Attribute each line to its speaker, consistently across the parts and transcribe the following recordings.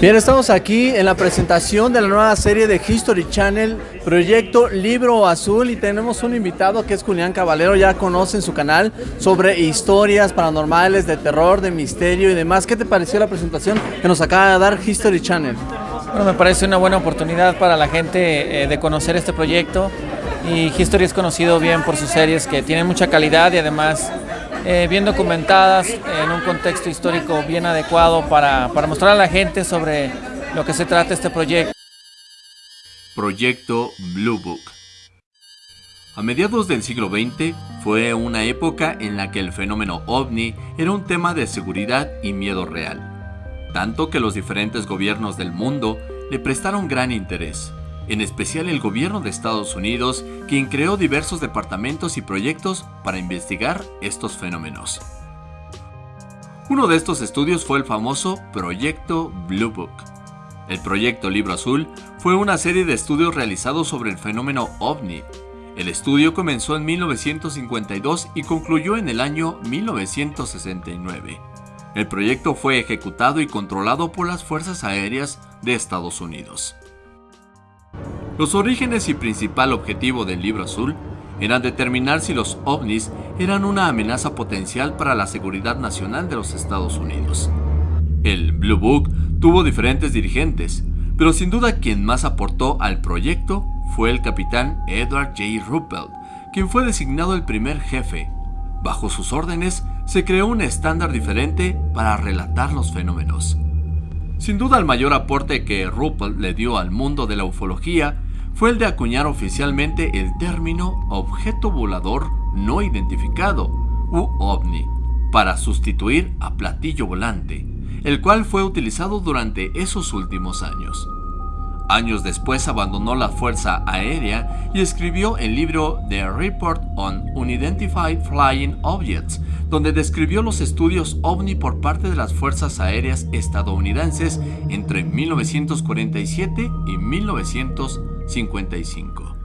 Speaker 1: Bien, estamos aquí en la presentación de la nueva serie de History Channel, proyecto Libro Azul, y tenemos un invitado que es Julián Caballero, ya conocen su canal, sobre historias paranormales, de terror, de misterio y demás. ¿Qué te pareció la presentación que nos acaba de dar History Channel?
Speaker 2: Bueno, me parece una buena oportunidad para la gente eh, de conocer este proyecto y History es conocido bien por sus series que tienen mucha calidad y además eh, bien documentadas en un contexto histórico bien adecuado para, para mostrar a la gente sobre lo que se trata este proyecto.
Speaker 3: Proyecto Blue Book a mediados del siglo XX fue una época en la que el fenómeno ovni era un tema de seguridad y miedo real, tanto que los diferentes gobiernos del mundo le prestaron gran interés en especial el gobierno de Estados Unidos, quien creó diversos departamentos y proyectos para investigar estos fenómenos. Uno de estos estudios fue el famoso Proyecto Blue Book. El Proyecto Libro Azul fue una serie de estudios realizados sobre el fenómeno ovni. El estudio comenzó en 1952 y concluyó en el año 1969. El proyecto fue ejecutado y controlado por las Fuerzas Aéreas de Estados Unidos. Los orígenes y principal objetivo del libro azul eran determinar si los ovnis eran una amenaza potencial para la seguridad nacional de los Estados Unidos. El Blue Book tuvo diferentes dirigentes, pero sin duda quien más aportó al proyecto fue el capitán Edward J. Ruppelt, quien fue designado el primer jefe. Bajo sus órdenes se creó un estándar diferente para relatar los fenómenos. Sin duda el mayor aporte que Ruppelt le dio al mundo de la ufología fue el de acuñar oficialmente el término objeto volador no identificado, u ovni, para sustituir a platillo volante, el cual fue utilizado durante esos últimos años. Años después abandonó la Fuerza Aérea y escribió el libro The Report on Unidentified Flying Objects, donde describió los estudios ovni por parte de las Fuerzas Aéreas estadounidenses entre 1947 y 1955.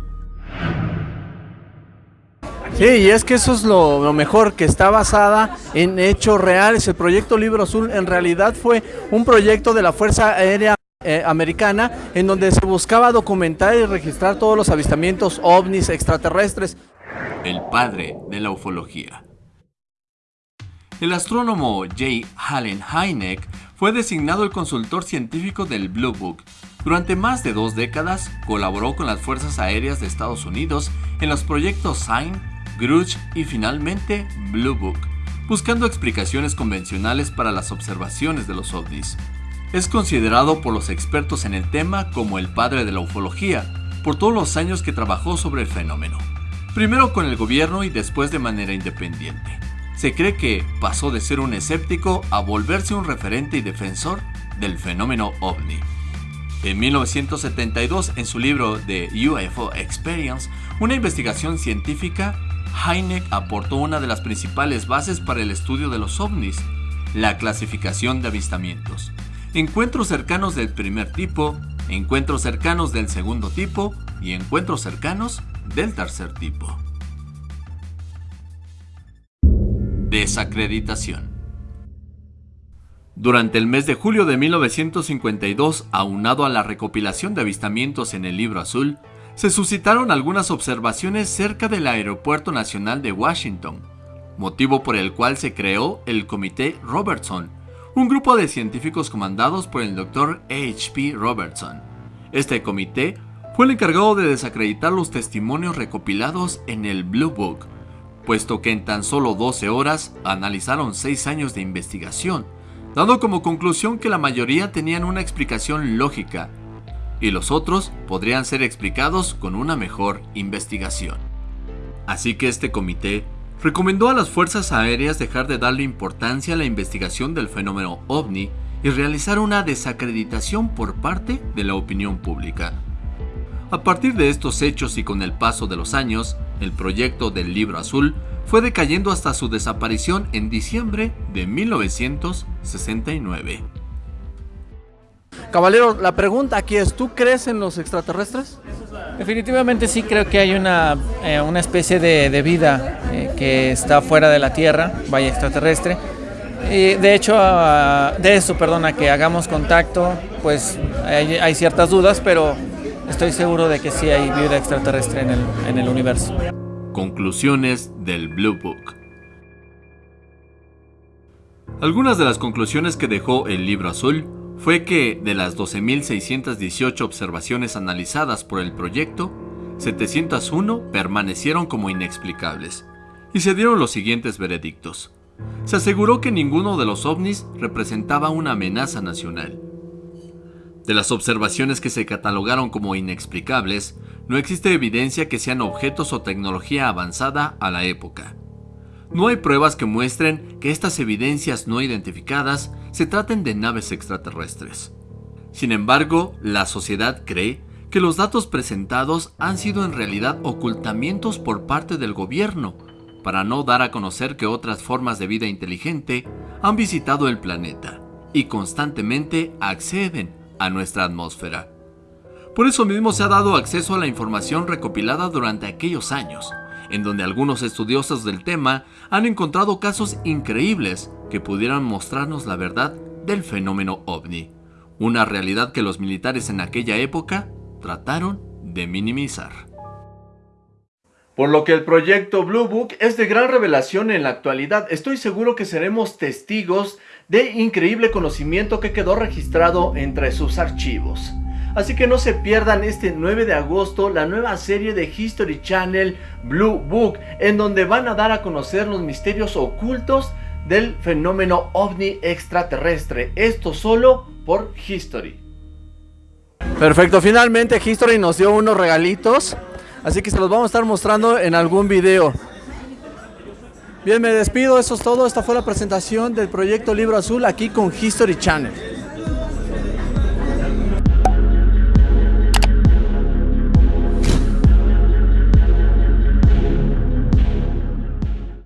Speaker 1: Sí, y es que eso es lo, lo, mejor, que está basada en hechos reales. El proyecto Libro Azul en realidad fue un proyecto de la Fuerza Aérea eh, americana en donde se buscaba documentar y registrar todos los avistamientos ovnis extraterrestres.
Speaker 3: El padre de la ufología. El astrónomo J. Allen Hynek fue designado el consultor científico del Blue Book. Durante más de dos décadas colaboró con las Fuerzas Aéreas de Estados Unidos en los proyectos Sign, Grudge y finalmente Blue Book, buscando explicaciones convencionales para las observaciones de los ovnis. Es considerado por los expertos en el tema como el padre de la ufología, por todos los años que trabajó sobre el fenómeno, primero con el gobierno y después de manera independiente. Se cree que pasó de ser un escéptico a volverse un referente y defensor del fenómeno ovni. En 1972, en su libro The UFO Experience, una investigación científica, Hynek aportó una de las principales bases para el estudio de los ovnis, la clasificación de avistamientos encuentros cercanos del primer tipo, encuentros cercanos del segundo tipo y encuentros cercanos del tercer tipo. Desacreditación Durante el mes de julio de 1952, aunado a la recopilación de avistamientos en el libro azul, se suscitaron algunas observaciones cerca del Aeropuerto Nacional de Washington, motivo por el cual se creó el Comité Robertson, un grupo de científicos comandados por el Dr. H.P. Robertson. Este comité fue el encargado de desacreditar los testimonios recopilados en el Blue Book, puesto que en tan solo 12 horas analizaron 6 años de investigación, dando como conclusión que la mayoría tenían una explicación lógica y los otros podrían ser explicados con una mejor investigación. Así que este comité recomendó a las fuerzas aéreas dejar de darle importancia a la investigación del fenómeno ovni y realizar una desacreditación por parte de la opinión pública. A partir de estos hechos y con el paso de los años, el proyecto del libro azul fue decayendo hasta su desaparición en diciembre de 1969.
Speaker 1: Caballero, la pregunta aquí es, ¿tú crees en los extraterrestres?
Speaker 2: Definitivamente sí creo que hay una, eh, una especie de, vida eh, que está fuera de la Tierra, vaya extraterrestre. Y de hecho, de eso, perdona, que hagamos contacto, pues hay, ciertas dudas, pero estoy seguro de que sí hay vida extraterrestre en el, en el universo.
Speaker 3: Conclusiones del Blue Book. Algunas de las conclusiones que dejó el libro azul fue que de las 12.618 observaciones analizadas por el proyecto, 701 permanecieron como inexplicables, y se dieron los siguientes veredictos. Se aseguró que ninguno de los ovnis representaba una amenaza nacional. De las observaciones que se catalogaron como inexplicables, no existe evidencia que sean objetos o tecnología avanzada a la época. No hay pruebas que muestren que estas evidencias no identificadas se traten de naves extraterrestres. Sin embargo, la sociedad cree que los datos presentados han sido en realidad ocultamientos por parte del gobierno para no dar a conocer que otras formas de vida inteligente han visitado el planeta y constantemente acceden a nuestra atmósfera. Por eso mismo se ha dado acceso a la información recopilada durante aquellos años, en donde algunos estudiosos del tema han encontrado casos increíbles que pudieran mostrarnos la verdad del fenómeno ovni, una realidad que los militares en aquella época trataron de minimizar
Speaker 1: por lo que el proyecto Blue Book es de gran revelación en la actualidad. Estoy seguro que seremos testigos de increíble conocimiento que quedó registrado entre sus archivos. Así que no se pierdan este 9 de agosto la nueva serie de History Channel Blue Book, en donde van a dar a conocer los misterios ocultos del fenómeno ovni extraterrestre. Esto solo por History. Perfecto, finalmente History nos dio unos regalitos Así que se los vamos a estar mostrando en algún video. Bien, me despido, eso es todo. Esta fue la presentación del proyecto Libro Azul aquí con History Channel.